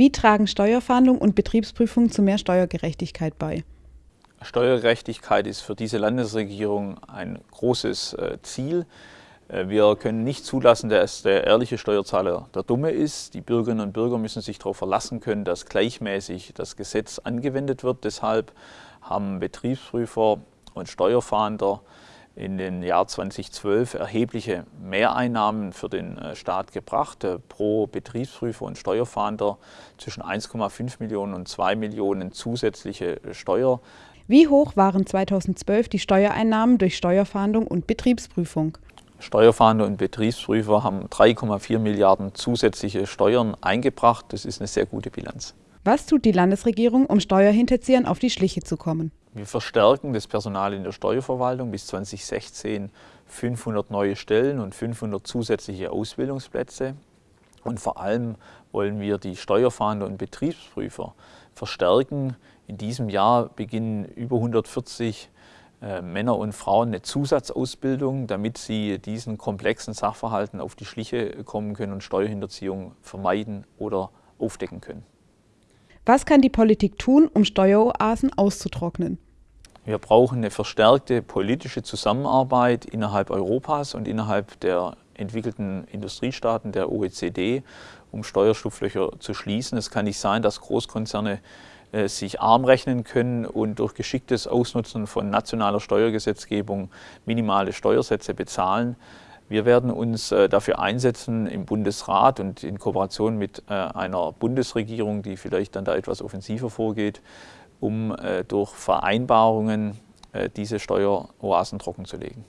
Wie tragen Steuerfahndung und Betriebsprüfung zu mehr Steuergerechtigkeit bei? Steuergerechtigkeit ist für diese Landesregierung ein großes äh, Ziel. Äh, wir können nicht zulassen, dass der ehrliche Steuerzahler der Dumme ist. Die Bürgerinnen und Bürger müssen sich darauf verlassen können, dass gleichmäßig das Gesetz angewendet wird. Deshalb haben Betriebsprüfer und Steuerfahnder in den Jahr 2012 erhebliche Mehreinnahmen für den äh, Staat gebracht. Äh, pro Betriebsprüfer und Steuerfahnder zwischen 1,5 Millionen und 2 Millionen zusätzliche Steuer. Wie hoch waren 2012 die Steuereinnahmen durch Steuerfahndung und Betriebsprüfung? Steuerfahnder und Betriebsprüfer haben 3,4 Milliarden zusätzliche Steuern eingebracht. Das ist eine sehr gute Bilanz. Was tut die Landesregierung, um Steuerhinterziehern auf die Schliche zu kommen? Wir verstärken das Personal in der Steuerverwaltung bis 2016 500 neue Stellen und 500 zusätzliche Ausbildungsplätze. Und vor allem wollen wir die Steuerfahnder und Betriebsprüfer verstärken. In diesem Jahr beginnen über 140 äh, Männer und Frauen eine Zusatzausbildung, damit sie diesen komplexen Sachverhalten auf die Schliche kommen können und Steuerhinterziehung vermeiden oder aufdecken können. Was kann die Politik tun, um Steueroasen auszutrocknen? Wir brauchen eine verstärkte politische Zusammenarbeit innerhalb Europas und innerhalb der entwickelten Industriestaaten der OECD, um Steuerschlupflöcher zu schließen. Es kann nicht sein, dass Großkonzerne äh, sich arm rechnen können und durch geschicktes Ausnutzen von nationaler Steuergesetzgebung minimale Steuersätze bezahlen. Wir werden uns äh, dafür einsetzen im Bundesrat und in Kooperation mit äh, einer Bundesregierung, die vielleicht dann da etwas offensiver vorgeht, um durch Vereinbarungen diese Steueroasen trockenzulegen.